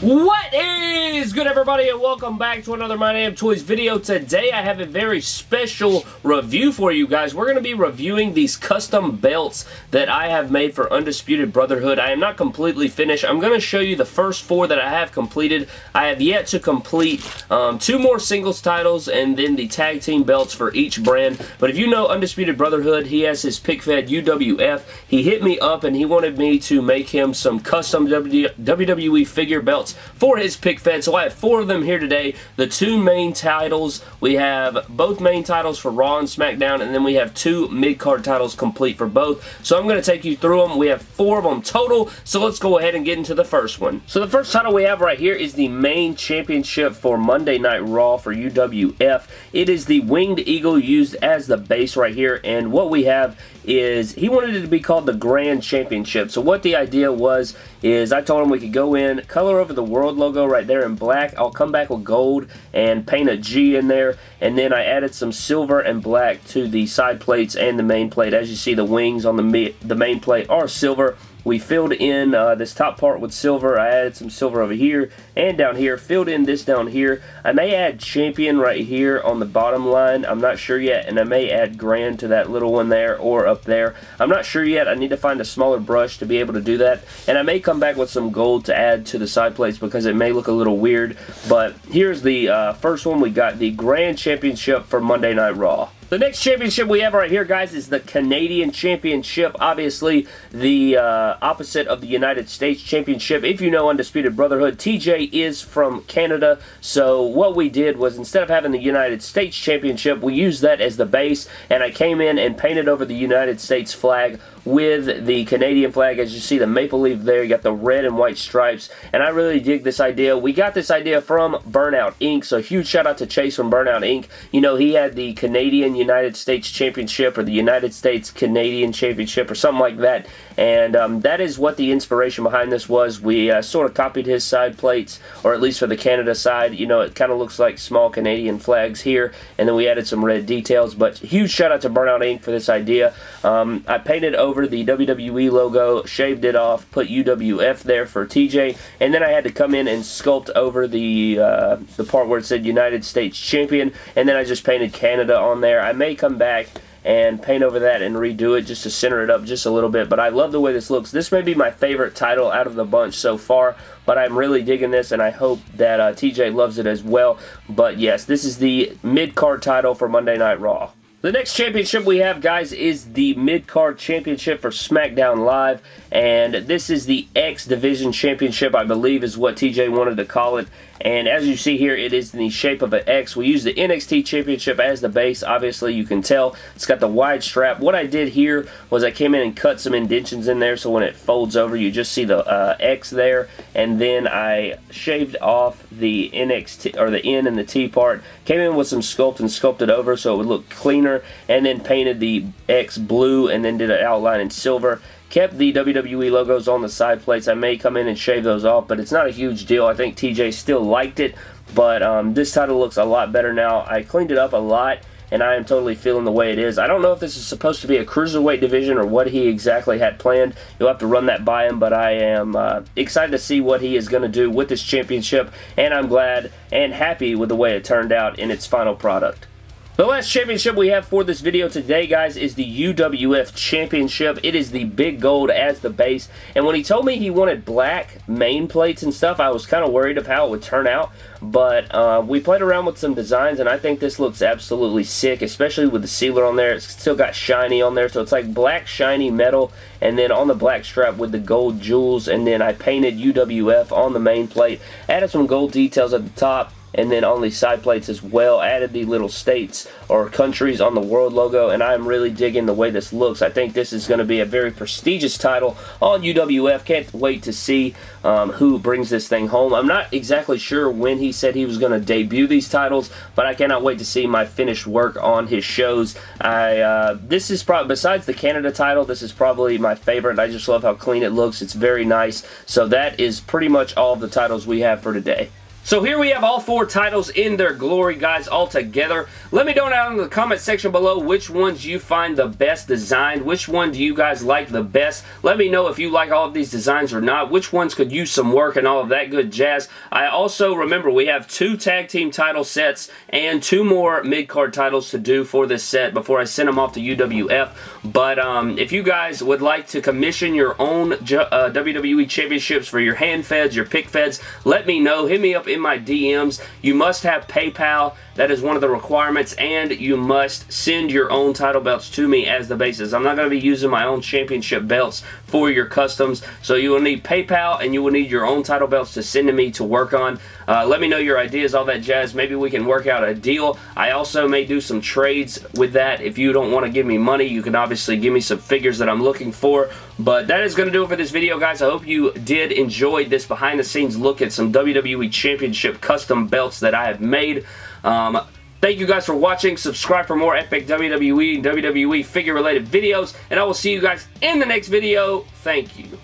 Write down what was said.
What is good everybody and welcome back to another My Damn Toys video. Today I have a very special review for you guys. We're going to be reviewing these custom belts that I have made for Undisputed Brotherhood. I am not completely finished. I'm going to show you the first four that I have completed. I have yet to complete um, two more singles titles and then the tag team belts for each brand. But if you know Undisputed Brotherhood, he has his pick fed UWF. He hit me up and he wanted me to make him some custom WWE figure belts for his pick fed. So I have four of them here today. The two main titles. We have both main titles for Raw and SmackDown, and then we have two mid-card titles complete for both. So I'm going to take you through them. We have four of them total, so let's go ahead and get into the first one. So the first title we have right here is the main championship for Monday Night Raw for UWF. It is the Winged Eagle used as the base right here, and what we have is he wanted it to be called the Grand Championship. So what the idea was is I told him we could go in, color over the world logo right there in black. I'll come back with gold and paint a G in there. And then I added some silver and black to the side plates and the main plate. As you see, the wings on the, the main plate are silver. We filled in uh, this top part with silver. I added some silver over here and down here. Filled in this down here. I may add champion right here on the bottom line. I'm not sure yet. And I may add grand to that little one there or up there. I'm not sure yet. I need to find a smaller brush to be able to do that. And I may come back with some gold to add to the side plates because it may look a little weird. But here's the uh, first one. We got the Grand Championship for Monday Night Raw. The next championship we have right here, guys, is the Canadian Championship. Obviously, the uh, opposite of the United States Championship. If you know Undisputed Brotherhood, TJ is from Canada. So what we did was instead of having the United States Championship, we used that as the base. And I came in and painted over the United States flag with the Canadian flag. As you see the maple leaf there, you got the red and white stripes. And I really dig this idea. We got this idea from Burnout Inc. So huge shout out to Chase from Burnout Inc. You know, he had the Canadian United States Championship or the United States Canadian Championship or something like that. And um, that is what the inspiration behind this was. We uh, sort of copied his side plates, or at least for the Canada side. You know, it kind of looks like small Canadian flags here. And then we added some red details. But huge shout out to Burnout Ink for this idea. Um, I painted over the WWE logo, shaved it off, put UWF there for TJ, and then I had to come in and sculpt over the uh, the part where it said United States Champion, and then I just painted Canada on there. May come back and paint over that and redo it just to center it up just a little bit. But I love the way this looks. This may be my favorite title out of the bunch so far, but I'm really digging this, and I hope that uh, TJ loves it as well. But yes, this is the mid-card title for Monday Night Raw. The next championship we have, guys, is the mid-card championship for SmackDown Live, and this is the X Division Championship, I believe is what TJ wanted to call it, and as you see here, it is in the shape of an X. We use the NXT Championship as the base. Obviously, you can tell it's got the wide strap. What I did here was I came in and cut some indentions in there so when it folds over, you just see the uh, X there. And then I shaved off the NXT, or the N and the T part. Came in with some sculpt and sculpted over so it would look cleaner. And then painted the X blue and then did an outline in silver Kept the WWE logos on the side plates. I may come in and shave those off, but it's not a huge deal. I think TJ still liked it, but um, this title looks a lot better now. I cleaned it up a lot, and I am totally feeling the way it is. I don't know if this is supposed to be a cruiserweight division or what he exactly had planned. You'll have to run that by him, but I am uh, excited to see what he is going to do with this championship, and I'm glad and happy with the way it turned out in its final product. The last championship we have for this video today, guys, is the UWF Championship. It is the big gold as the base. And when he told me he wanted black main plates and stuff, I was kind of worried of how it would turn out. But uh, we played around with some designs, and I think this looks absolutely sick, especially with the sealer on there. It's still got shiny on there, so it's like black shiny metal, and then on the black strap with the gold jewels, and then I painted UWF on the main plate. Added some gold details at the top and then on the side plates as well. Added the little states or countries on the world logo and I'm really digging the way this looks. I think this is going to be a very prestigious title on UWF can't wait to see um, who brings this thing home. I'm not exactly sure when he said he was going to debut these titles but I cannot wait to see my finished work on his shows. I uh, this is probably besides the Canada title this is probably my favorite I just love how clean it looks. It's very nice. So that is pretty much all of the titles we have for today So here we have all four titles in their glory, guys, all together. Let me know down in the comment section below which ones you find the best designed. Which one do you guys like the best? Let me know if you like all of these designs or not. Which ones could use some work and all of that good jazz. I also, remember, we have two tag team title sets and two more mid-card titles to do for this set before I send them off to UWF. But um, if you guys would like to commission your own uh, WWE Championships for your hand feds, your pick feds, let me know. Hit me up in my DMs. You must have PayPal. That is one of the requirements, and you must send your own title belts to me as the basis. I'm not going to be using my own championship belts for your customs, so you will need PayPal, and you will need your own title belts to send to me to work on. Uh, let me know your ideas, all that jazz. Maybe we can work out a deal. I also may do some trades with that. If you don't want to give me money, you can obviously give me some figures that I'm looking for. But that is going to do it for this video, guys. I hope you did enjoy this behind-the-scenes look at some WWE Championship custom belts that I have made. Um, Thank you guys for watching. Subscribe for more epic WWE and WWE figure related videos. And I will see you guys in the next video. Thank you.